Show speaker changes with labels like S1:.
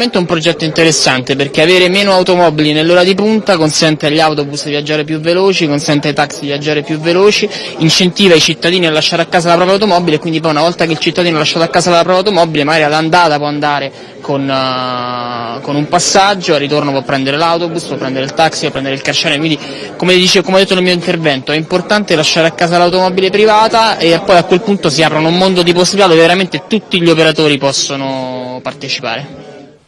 S1: È un progetto interessante perché avere meno automobili nell'ora di punta consente agli autobus di viaggiare più veloci, consente ai taxi di viaggiare più veloci, incentiva i cittadini a lasciare a casa la propria automobile e quindi poi una volta che il cittadino ha lasciato a casa la propria automobile magari all'andata può andare con, uh, con, un passaggio, al ritorno può prendere l'autobus, può prendere il taxi, può prendere il carcere, quindi come, dice, come ho detto nel mio intervento è importante lasciare a casa l'automobile privata e poi a quel punto si aprono un mondo di possibilità dove veramente tutti gli operatori possono partecipare.